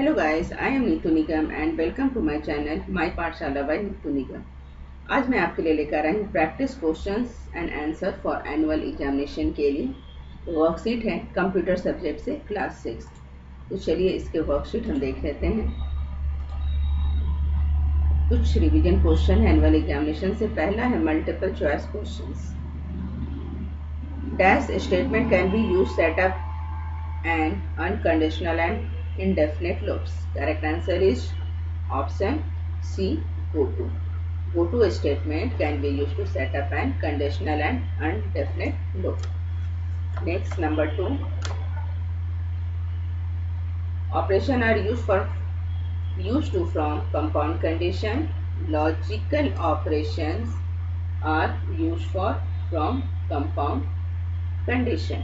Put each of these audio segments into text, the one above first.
Hello guys, I am Neetu Nigam and welcome to my channel My Pathshala by Neetu Nigam. आज मैं आपके लिए लेकर आई हूँ practice questions and answer for annual examination के लिए। वर्कशीट है कंप्यूटर सब्जेक्ट से क्लास सिक्स तो चलिए इसके वर्कशीट हम देख लेते हैं। कुछ रिवीजन क्वेश्चन है एनुअल एग्जामिनेशन से पहला है multiple choice questions dash statement can be use setup and unconditional and indefinite loops. Correct answer is option C. Go to. Go to a statement can be used to set up an conditional and indefinite loop. Next number two. Operation are used for used to from compound condition. Logical operations are used for from compound condition.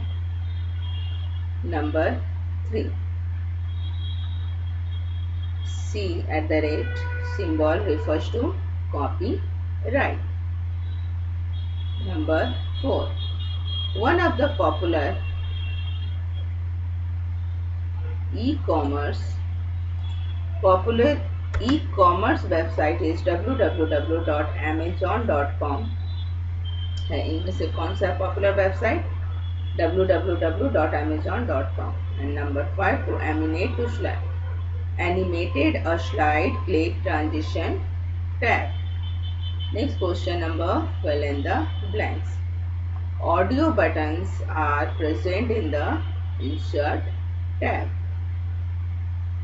Number 3. C at the rate symbol refers to copy right. Number 4. One of the popular e-commerce popular e-commerce website is www.amazon.com English, English concept popular website www.amazon.com and number 5 to aminate to slash animated a slide click transition tab next question number fill in the blanks. Audio buttons are present in the insert tab.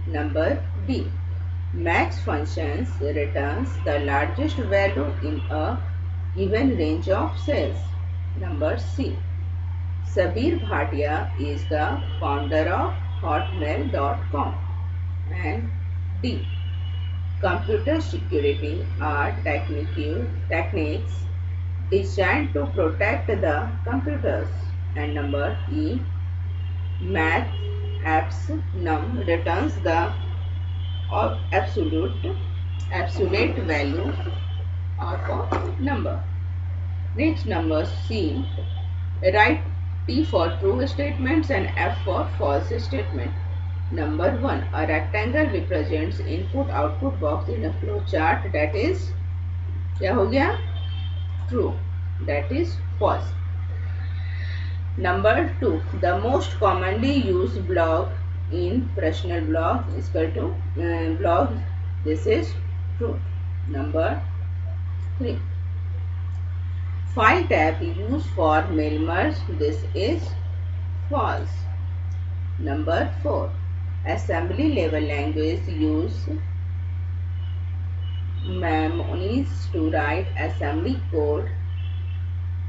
Number b max functions returns the largest value in a given range of cells. Number c Sabeer Bhatia is the founder of hotmail.com and D. Computer security are techniques designed to protect the computers and number E. Math apps num returns the absolute absolute value of a number. Next number C. Write T for true statements and F for false statement. Number 1. A rectangle represents input-output box in a flow chart that is क्या हो गया true that is false. Number 2. The most commonly used block in personal block is equal to uh, block this is true. Number 3. File tab used for mail merge. This is false. Number 4. Assembly level language use mnemonics to write assembly code.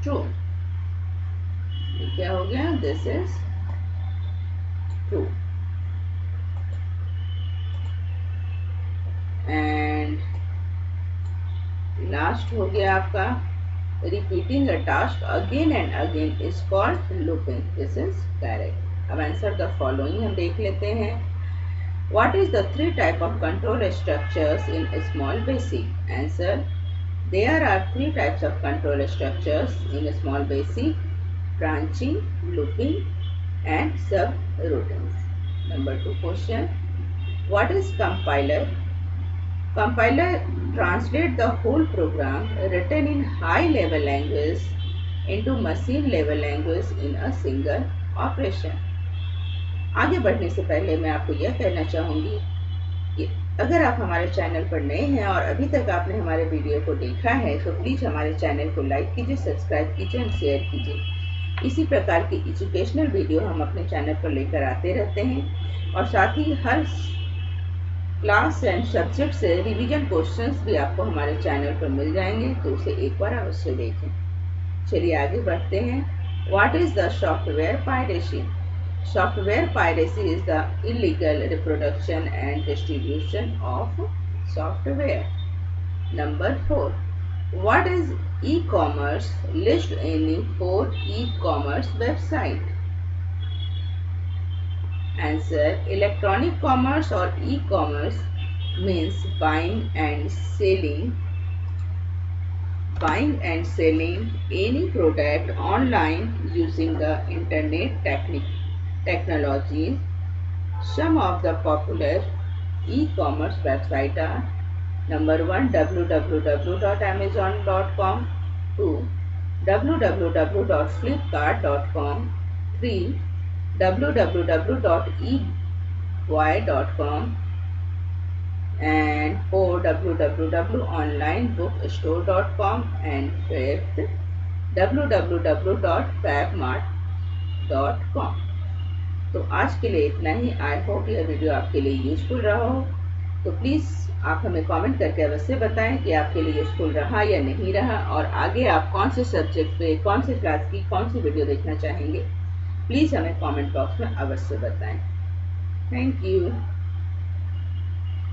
True. क्या हो गया This is true. And last हो गया आपका repeating a task again and again is called looping. This is correct. अब answer the following हम देख लेते हैं. What is the three type of control structures in a small basic? Answer. There are three types of control structures in a small basic. Branching, looping and subroutines. Number two question. What is compiler? Compiler translate the whole program written in high level language into machine level language in a single operation. आगे बढ़ने से पहले मैं आपको यह कहना चाहूँगी कि अगर आप हमारे चैनल पर नए हैं और अभी तक आपने हमारे वीडियो को देखा है तो प्लीज़ हमारे चैनल को लाइक कीजिए, सब्सक्राइब कीजिए और शेयर कीजिए। इसी प्रकार की एजुकेशनल वीडियो हम अपने चैनल पर लेकर आते रहते हैं और साथ ही हर क्लास एंड सब्जेक्ट से रिवीजन क्वेश्चंस भी आपको हमारे चैनल पर मिल जाएँगे तो उसे एक बार अवश्य देखें। चलिए आगे बढ़ते हैं। What is the software piracy Software piracy is the illegal reproduction and distribution of software. Number 4. What is e-commerce? List any four e-commerce website. Answer. Electronic commerce or e-commerce means buying and selling buying and selling any product online using the internet technique technologies some of the popular e-commerce websites are number 1 www.amazon.com 2 www.flipkart.com 3 www.ebay.com and 4 www.onlinebookstore.com and 5th www.fabmart.com तो आज के लिए इतना ही। I hope यह video आपके लिए useful रहा हो। तो प्लीज़ आप हमें कमेंट करके अवश्य बताएँ कि आपके लिए यूजफुल रहा या नहीं रहा और आगे आप कौन से सब्जेक्ट पे, कौन से क्लास की, कौन सी वीडियो देखना चाहेंगे प्लीज़ हमें कमेंट बॉक्स में अवश्य बताएँ। Thank you